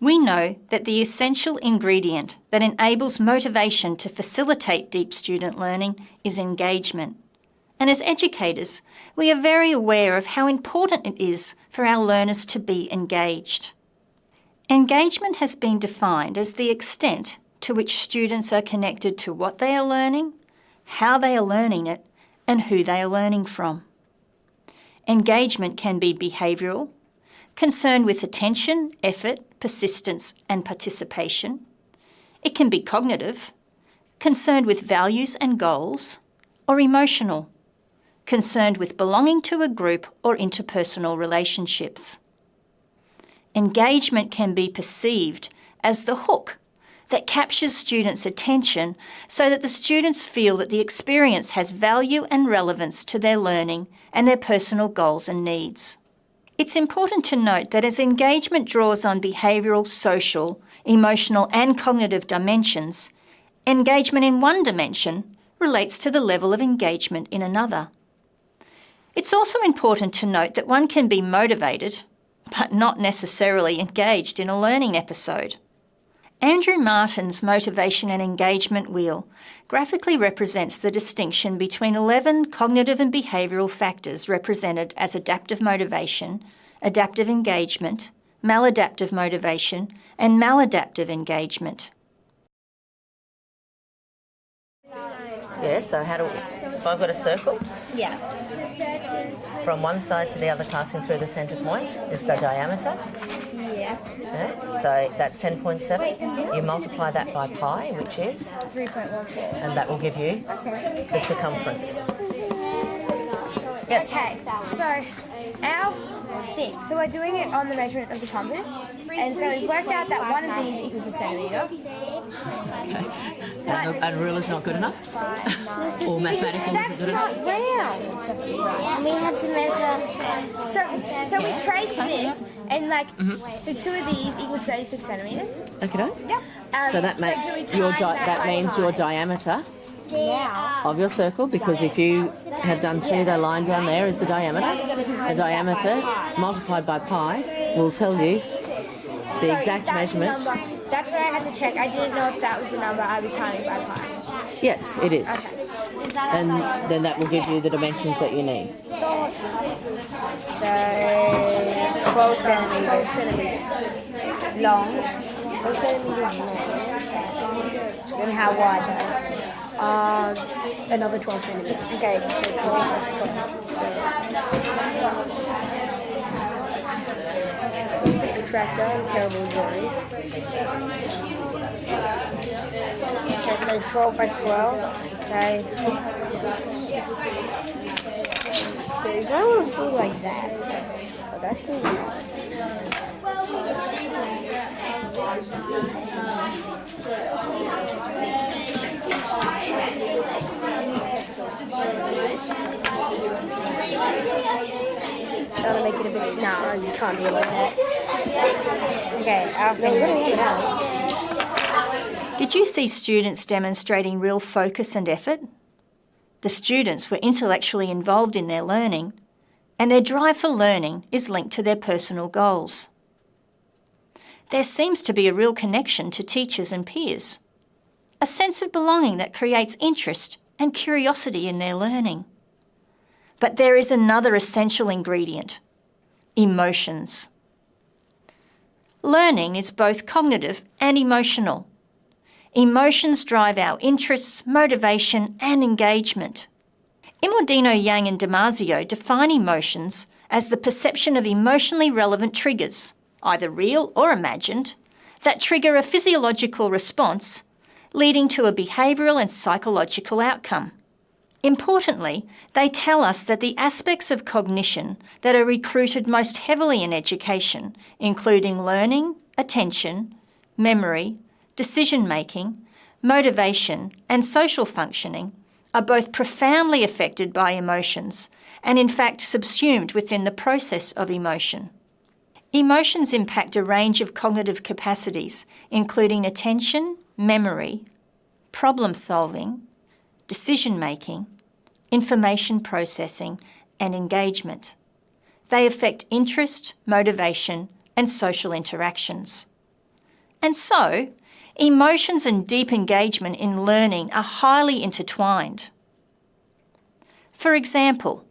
We know that the essential ingredient that enables motivation to facilitate deep student learning is engagement. And as educators, we are very aware of how important it is for our learners to be engaged. Engagement has been defined as the extent to which students are connected to what they are learning, how they are learning it, and who they are learning from. Engagement can be behavioural, concerned with attention, effort, persistence and participation. It can be cognitive, concerned with values and goals, or emotional, concerned with belonging to a group or interpersonal relationships. Engagement can be perceived as the hook that captures students' attention so that the students feel that the experience has value and relevance to their learning and their personal goals and needs. It's important to note that as engagement draws on behavioural, social, emotional and cognitive dimensions, engagement in one dimension relates to the level of engagement in another. It's also important to note that one can be motivated, but not necessarily engaged in a learning episode. Andrew Martin's motivation and engagement wheel graphically represents the distinction between 11 cognitive and behavioural factors represented as adaptive motivation, adaptive engagement, maladaptive motivation and maladaptive engagement. Yeah, so how do we, if I've got a circle? Yeah. From one side to the other passing through the centre point is the diameter. Yeah. Yeah, so that's 10.7. You multiply that by pi, which is? 3.14. And that will give you the circumference. Yes. Okay, so our thing, so we're doing it on the measurement of the compass, and so we've worked out that one of these equals a centimetre. And, the, and ruler's not good enough? or mathematical That's isn't good not enough? round. We had to measure. So, so we traced this, and like, so two of these equals 36 centimetres. Okay. Yep. Um, So that makes we your that by means your diameter Now, of your circle because if you have done two, the line down there is the diameter. The diameter multiplied by pi will tell you the exact is that measurement. Number? That's what I had to check. I didn't know if that was the number I was timing by pi. Yes, it is. Okay. And then that will give you the dimensions that you need. So, 12 centimeters. centimeters long. 12 centimeters long. And how wide though? Um, another 12 centimeters. Okay, so 12 plus 12. So. Protractor, I'm terrible at drawing. Okay, so 12 by 12. Okay. I want to do like that. But that's gonna be. Trying to make it a bit. No, you can't do it like that. Okay. Did you see students demonstrating real focus and effort? The students were intellectually involved in their learning, and their drive for learning is linked to their personal goals. There seems to be a real connection to teachers and peers, a sense of belonging that creates interest and curiosity in their learning. But there is another essential ingredient emotions. Learning is both cognitive and emotional. Emotions drive our interests, motivation, and engagement. Immordino, Yang, and Damasio define emotions as the perception of emotionally relevant triggers, either real or imagined, that trigger a physiological response, leading to a behavioural and psychological outcome. Importantly, they tell us that the aspects of cognition that are recruited most heavily in education, including learning, attention, memory, decision making, motivation, and social functioning, are both profoundly affected by emotions and, in fact, subsumed within the process of emotion. Emotions impact a range of cognitive capacities, including attention, memory, problem solving, decision making, information processing, and engagement. They affect interest, motivation, and social interactions. And so, emotions and deep engagement in learning are highly intertwined. For example,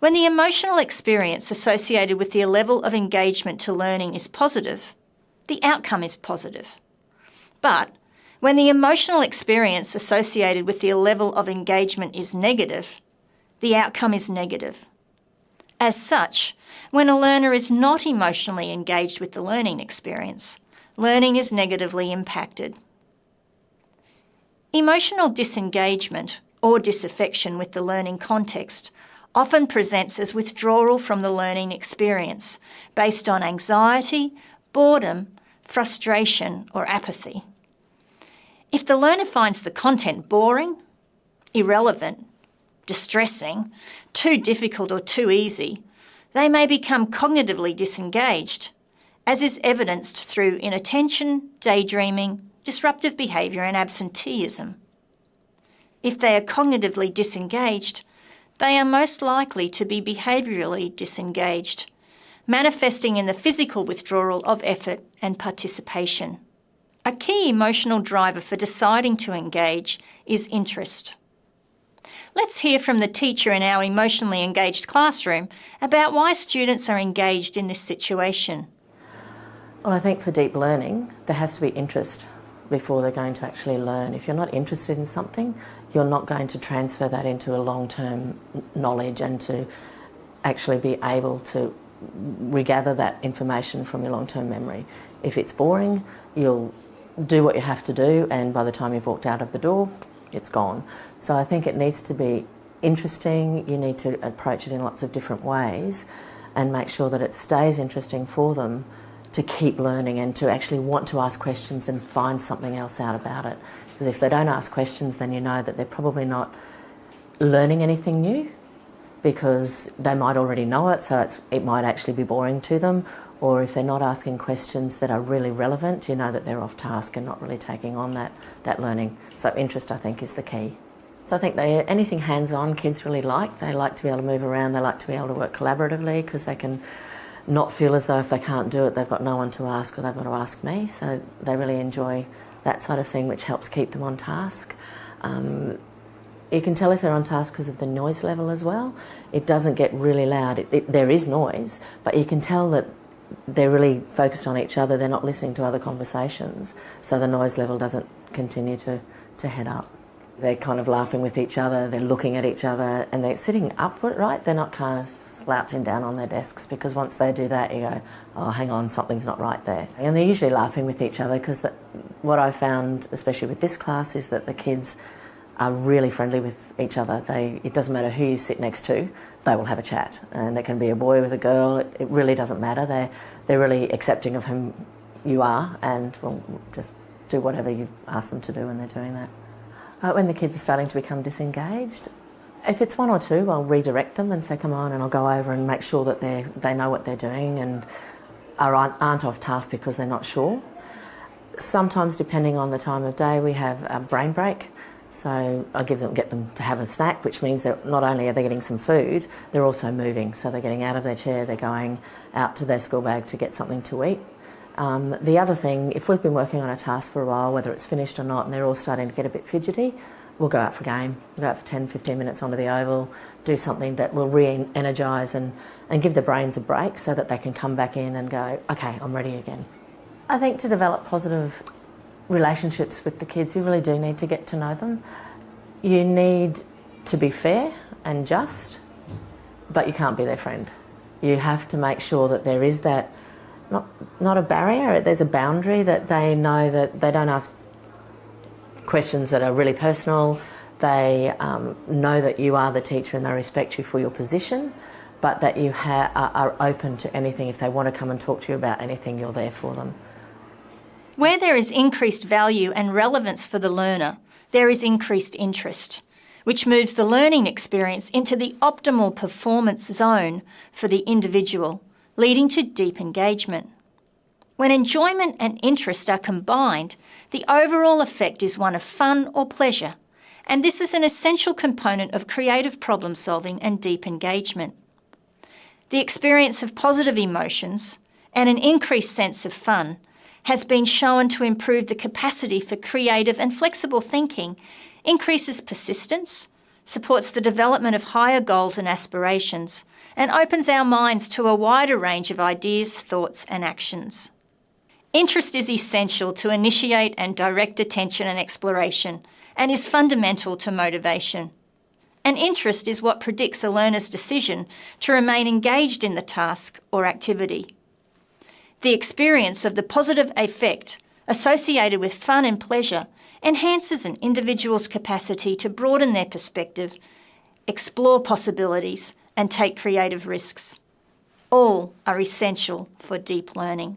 when the emotional experience associated with the level of engagement to learning is positive, the outcome is positive. But when the emotional experience associated with the level of engagement is negative, the outcome is negative. As such, when a learner is not emotionally engaged with the learning experience, learning is negatively impacted. Emotional disengagement or disaffection with the learning context often presents as withdrawal from the learning experience based on anxiety, boredom, frustration, or apathy. If the learner finds the content boring, irrelevant, distressing, too difficult, or too easy, they may become cognitively disengaged, as is evidenced through inattention, daydreaming, disruptive behaviour, and absenteeism. If they are cognitively disengaged, they are most likely to be behaviourally disengaged, manifesting in the physical withdrawal of effort and participation. A key emotional driver for deciding to engage is interest. Let's hear from the teacher in our emotionally engaged classroom about why students are engaged in this situation. Well, I think for deep learning, there has to be interest before they're going to actually learn. If you're not interested in something, you're not going to transfer that into a long term knowledge and to actually be able to regather that information from your long term memory. If it's boring, you'll do what you have to do, and by the time you've walked out of the door, it's gone. So I think it needs to be interesting, you need to approach it in lots of different ways and make sure that it stays interesting for them to keep learning and to actually want to ask questions and find something else out about it. Because if they don't ask questions, then you know that they're probably not learning anything new because they might already know it, so it might actually be boring to them. Or if they're not asking questions that are really relevant, you know that they're off task and not really taking on that, that learning. So, interest, I think, is the key. So, I think they, anything hands on, kids really like. They like to be able to move around, they like to be able to work collaboratively because they can not feel as though if they can't do it, they've got no one to ask or they've got to ask me. So, they really enjoy that sort of thing, which helps keep them on task. Um, you can tell if they're on task because of the noise level as well. It doesn't get really loud. It, it, there is noise, but you can tell that they're really focused on each other. They're not listening to other conversations, so the noise level doesn't continue to, to head up. They're kind of laughing with each other, they're looking at each other, and they're sitting upward, right? They're not kind of slouching down on their desks because once they do that, you go, oh, hang on, something's not right there. And they're usually laughing with each other because what I found, especially with this class, is that the kids are really friendly with each other. They, it doesn't matter who you sit next to, they will have a chat. And it can be a boy with a girl, it, really doesn't matter. They're, they're really accepting of whom you are and will just do whatever you ask them to do when they're doing that. Uh, when the kids are starting to become disengaged, if it's one or two, I'll redirect them and say, come on, and I'll go over and make sure that they they know what they're doing and are, aren't off task because they're not sure. Sometimes, depending on the time of day, we have a brain break. So I give them, get them to have a snack, which means that not only are they getting some food, they're also moving. So they're getting out of their chair, they're going out to their school bag to get something to eat. Um, the other thing, if we've been working on a task for a while, whether it's finished or not, and they're all starting to get a bit fidgety, we'll go out for a game. We'll go out for 10, 15 minutes onto the oval, do something that will re energise and, and give their brains a break so that they can come back in and go, okay, I'm ready again. I think to develop positive relationships with the kids, you really do need to get to know them. You need to be fair and just, but you can't be their friend. You have to make sure that there is that not not a barrier, there's a boundary that they know that they don't ask questions that are really personal. They um, know that you are the teacher and they respect you for your position, but that you are open to anything. If they want to come and talk to you about anything, you're there for them. Where there is increased value and relevance for the learner, there is increased interest, which moves the learning experience into the optimal performance zone for the individual, leading to deep engagement. When enjoyment and interest are combined, the overall effect is one of fun or pleasure, and this is an essential component of creative problem solving and deep engagement. The experience of positive emotions and an increased sense of fun has been shown to improve the capacity for creative and flexible thinking, increases persistence, supports the development of higher goals and aspirations, and opens our minds to a wider range of ideas, thoughts, and actions. Interest is essential to initiate and direct attention and exploration, and is fundamental to motivation. And interest is what predicts a learner's decision to remain engaged in the task or activity. The experience of the positive effect associated with fun and pleasure enhances an individual's capacity to broaden their perspective, explore possibilities, and take creative risks. All are essential for deep learning.